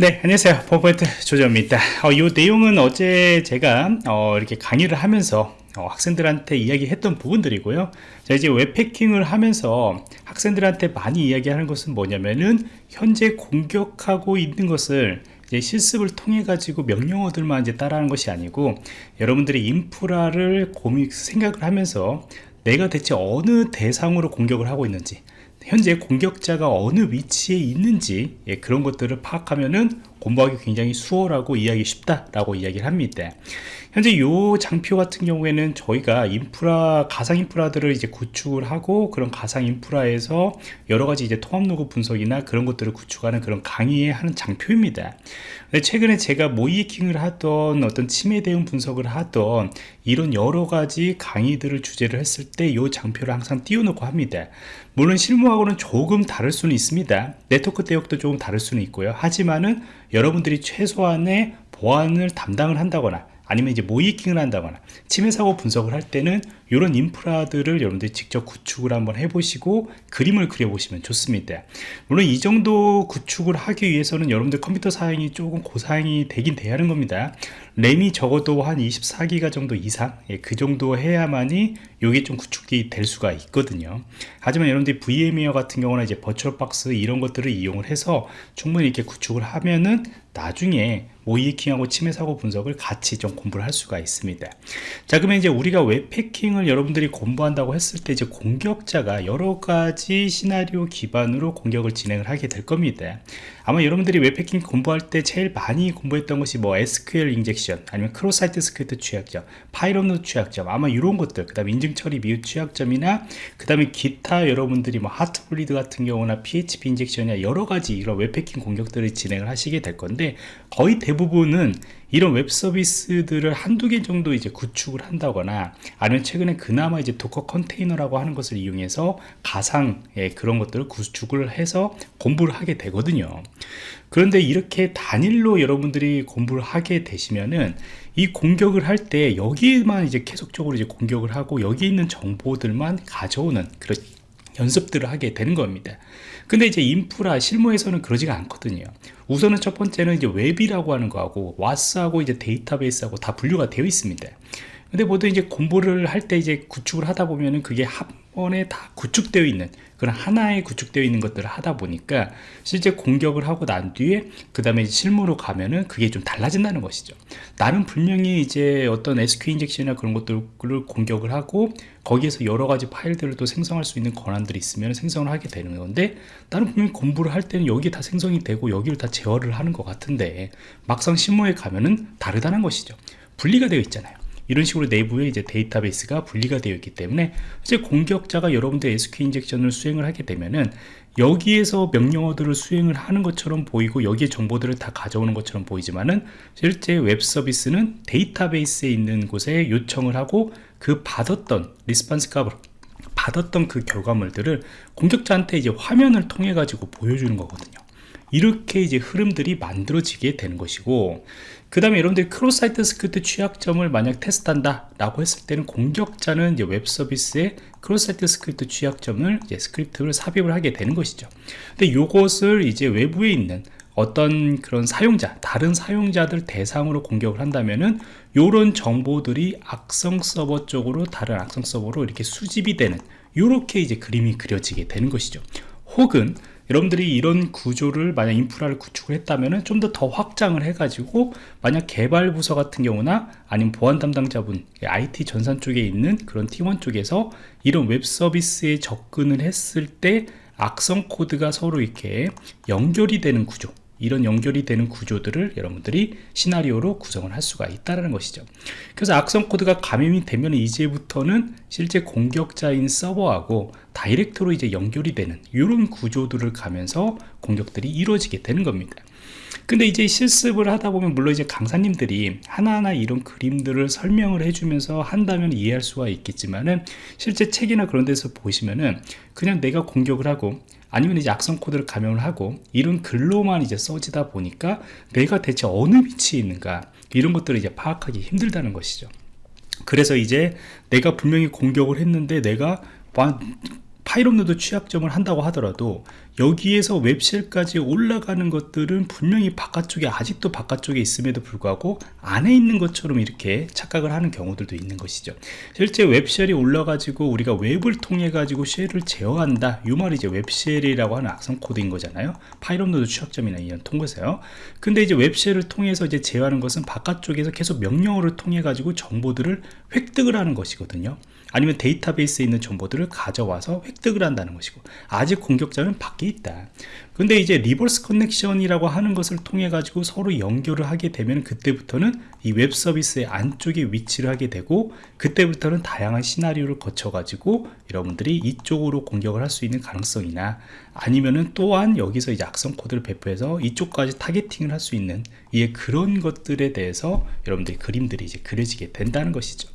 네 안녕하세요. 포인트 조정입니다. 어, 이 내용은 어제 제가 어, 이렇게 강의를 하면서 어, 학생들한테 이야기했던 부분들이고요. 자 이제 웹패킹을 하면서 학생들한테 많이 이야기하는 것은 뭐냐면은 현재 공격하고 있는 것을 이제 실습을 통해 가지고 명령어들만 이제 따라하는 것이 아니고 여러분들이 인프라를 고민 생각을 하면서 내가 대체 어느 대상으로 공격을 하고 있는지 현재 공격자가 어느 위치에 있는지 예, 그런 것들을 파악하면은 공부하기 굉장히 수월하고 이해하기 쉽다라고 이야기를 합니다. 현재 이 장표 같은 경우에는 저희가 인프라 가상 인프라들을 이제 구축을 하고 그런 가상 인프라에서 여러 가지 이제 통합 로그 분석이나 그런 것들을 구축하는 그런 강의에 하는 장표입니다. 최근에 제가 모이킹을 하던 어떤 침해 대응 분석을 하던 이런 여러 가지 강의들을 주제를 했을 때 이 장표를 항상 띄워놓고 합니다. 물론 실무하고는 조금 다를 수는 있습니다. 네트워크 대역도 조금 다를 수는 있고요. 하지만은 여러분들이 최소한의 보안을 담당을 한다거나 아니면 이제 모이킹을 한다거나 침해 사고 분석을 할 때는 이런 인프라들을 여러분들이 직접 구축을 한번 해보시고 그림을 그려보시면 좋습니다. 물론 이 정도 구축을 하기 위해서는 여러분들 컴퓨터 사양이 조금 고사양이 되긴 돼야 하는 겁니다. 램이 적어도 한 24기가 정도 이상 예, 그 정도 해야만이 이게 좀 구축이 될 수가 있거든요. 하지만 여러분들이 VMware 같은 경우는 이제 VirtualBox 이런 것들을 이용을 해서 충분히 이렇게 구축을 하면은 나중에 모의해킹하고 침해 사고 분석을 같이 좀 공부를 할 수가 있습니다. 자 그러면 이제 우리가 웹해킹을 여러분들이 공부한다고 했을 때 이제 공격자가 여러 가지 시나리오 기반으로 공격을 진행을 하게 될 겁니다 아마 여러분들이 웹해킹 공부할 때 제일 많이 공부했던 것이 뭐 SQL injection 아니면 cross-site script 취약점 파일 업로드 취약점 아마 이런 것들 그 다음에 인증 처리 미흡 취약점이나 그 다음에 기타 여러분들이 뭐 Heartbleed 같은 경우나 PHP injection이나 여러 가지 이런 웹해킹 공격들을 진행을 하시게 될 건데 거의 대부분은 이런 웹 서비스들을 한두 개 정도 이제 구축을 한다거나 아니면 최근에 그나마 이제 Docker 컨테이너라고 하는 것을 이용해서 가상의 그런 것들을 구축을 해서 공부를 하게 되거든요. 그런데 이렇게 단일로 여러분들이 공부를 하게 되시면은 이 공격을 할 때 여기만 이제 계속적으로 이제 공격을 하고 여기 있는 정보들만 가져오는 그런 연습들을 하게 되는 겁니다. 근데 이제 인프라 실무에서는 그러지가 않거든요. 우선은 첫 번째는 이제 웹이라고 하는 거하고 와스하고 이제 데이터베이스하고 다 분류가 되어 있습니다. 근데 모두 이제 공부를 할 때 이제 구축을 하다 보면은 그게 한 번에 다 구축되어 있는 그런 하나의 구축되어 있는 것들을 하다 보니까 실제 공격을 하고 난 뒤에 그 다음에 실무로 가면은 그게 좀 달라진다는 것이죠. 나는 분명히 이제 어떤 SQ 인젝션이나 그런 것들을 공격을 하고 거기에서 여러 가지 파일들을 또 생성할 수 있는 권한들이 있으면 생성을 하게 되는 건데 나는 분명히 공부를 할 때는 여기 다 생성이 되고 여기를 다 제어를 하는 것 같은데 막상 실무에 가면은 다르다는 것이죠. 분리가 되어 있잖아요 이런 식으로 내부에 이제 데이터베이스가 분리가 되어 있기 때문에 이제 공격자가 여러분들 SQ 인젝션을 수행을 하게 되면은 여기에서 명령어들을 수행을 하는 것처럼 보이고 여기에 정보들을 다 가져오는 것처럼 보이지만은 실제 웹 서비스는 데이터베이스에 있는 곳에 요청을 하고 그 받았던 response 값을 받았던 그 결과물들을 공격자한테 이제 화면을 통해 가지고 보여주는 거거든요 이렇게 이제 흐름들이 만들어지게 되는 것이고 그 다음에 여러분들이 cross-site script 취약점을 만약 테스트한다 라고 했을 때는 공격자는 이제 웹 서비스에 cross-site script 취약점을 이제 스크립트를 삽입을 하게 되는 것이죠. 근데 이것을 이제 외부에 있는 어떤 그런 사용자 다른 사용자들 대상으로 공격을 한다면은 이런 정보들이 악성 서버 쪽으로 다른 악성 서버로 이렇게 수집이 되는 이렇게 이제 그림이 그려지게 되는 것이죠. 혹은 여러분들이 이런 구조를 만약 인프라를 구축을 했다면 좀 더 더 확장을 해가지고 만약 개발 부서 같은 경우나 아니면 보안 담당자분 IT 전산 쪽에 있는 그런 팀원 쪽에서 이런 웹 서비스에 접근을 했을 때 악성 코드가 서로 이렇게 연결이 되는 구조 이런 연결이 되는 구조들을 여러분들이 시나리오로 구성을 할 수가 있다는 것이죠. 그래서 악성 코드가 감염이 되면 이제부터는 실제 공격자인 서버하고 direct로 이제 연결이 되는 이런 구조들을 가면서 공격들이 이루어지게 되는 겁니다. 근데 이제 실습을 하다 보면 물론 이제 강사님들이 하나하나 이런 그림들을 설명을 해주면서 한다면 이해할 수가 있겠지만은 실제 책이나 그런 데서 보시면은 그냥 내가 공격을 하고 아니면 이제 악성 코드를 감염을 하고 이런 글로만 이제 써지다 보니까 내가 대체 어느 위치에 있는가 이런 것들을 이제 파악하기 힘들다는 것이죠. 그래서 이제 내가 분명히 공격을 했는데 내가 파일업로드 취약점을 한다고 하더라도 여기에서 web shell까지 올라가는 것들은 분명히 바깥쪽에 아직도 바깥쪽에 있음에도 불구하고 안에 있는 것처럼 이렇게 착각을 하는 경우들도 있는 것이죠. 실제 web shell이 올라가지고 우리가 웹을 통해 가지고 shell을 제어한다. 이 말이 이제 web shell이라고 하는 악성 코드인 거잖아요. 파일 업로드 취약점이나 이런 통보세요. 근데 이제 web shell을 통해서 이제 제어하는 것은 바깥쪽에서 계속 명령어를 통해 가지고 정보들을 획득을 하는 것이거든요. 아니면 데이터베이스에 있는 정보들을 가져와서 획득을 한다는 것이고 아직 공격자는 밖에 있다 근데 이제 reverse connection이라고 하는 것을 통해 가지고 서로 연결을 하게 되면 그때부터는 이 웹 서비스의 안쪽에 위치를 하게 되고 그때부터는 다양한 시나리오를 거쳐 가지고 여러분들이 이쪽으로 공격을 할 수 있는 가능성이나 아니면은 또한 여기서 이제 악성 코드를 배포해서 이쪽까지 targeting을 할 수 있는 이 그런 것들에 대해서 여러분들이 그림들이 이제 그려지게 된다는 것이죠.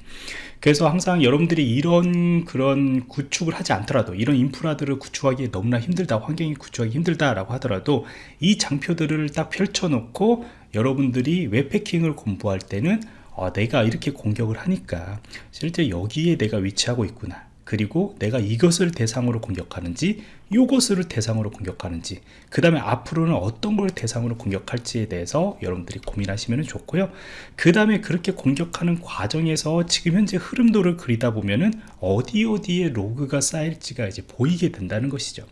그래서 항상 여러분들이 이런 그런 구축을 하지 않더라도 이런 인프라들을 구축하기 너무나 힘들다 환경이 구축하기 힘들다 라고 하더라도 이 장표들을 딱 펼쳐 놓고 여러분들이 웹패킹을 공부할 때는 어, 내가 이렇게 공격을 하니까 실제 여기에 내가 위치하고 있구나. 그리고 내가 이것을 대상으로 공격하는지 요것을 대상으로 공격하는지 그 다음에 앞으로는 어떤 걸 대상으로 공격할지에 대해서 여러분들이 고민하시면 좋고요. 그 다음에 그렇게 공격하는 과정에서 지금 현재 흐름도를 그리다 보면은 어디 어디에 로그가 쌓일지가 이제 보이게 된다는 것이죠.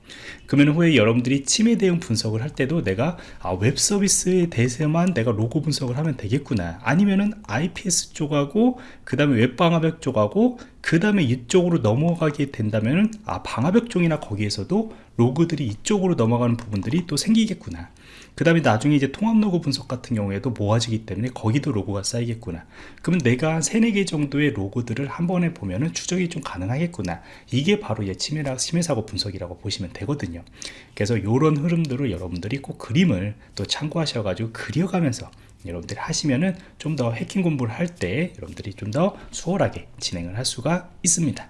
그러면 후에 여러분들이 침해 대응 분석을 할 때도 내가 아, 웹 서비스에 대해서만 내가 로그 분석을 하면 되겠구나. 아니면은 IPS 쪽하고 그 다음에 웹 방화벽 쪽하고 그 다음에 이쪽으로 넘어가게 된다면 아 방화벽 쪽이나 거기에서도 로그들이 이쪽으로 넘어가는 부분들이 또 생기겠구나. 그 다음에 나중에 이제 통합 로그 분석 같은 경우에도 모아지기 때문에 거기도 로그가 쌓이겠구나. 그러면 내가 한 3, 4개 정도의 로그들을 한 번에 보면 은 추적이 좀 가능하겠구나. 이게 바로 이제 침해라, 침해사고 분석이라고 보시면 되거든요. 그래서 이런 흐름들을 여러분들이 꼭 그림을 또 참고하셔가지고 그려가면서 여러분들이 하시면은 좀 더 해킹 공부를 할 때 여러분들이 좀 더 수월하게 진행을 할 수가 있습니다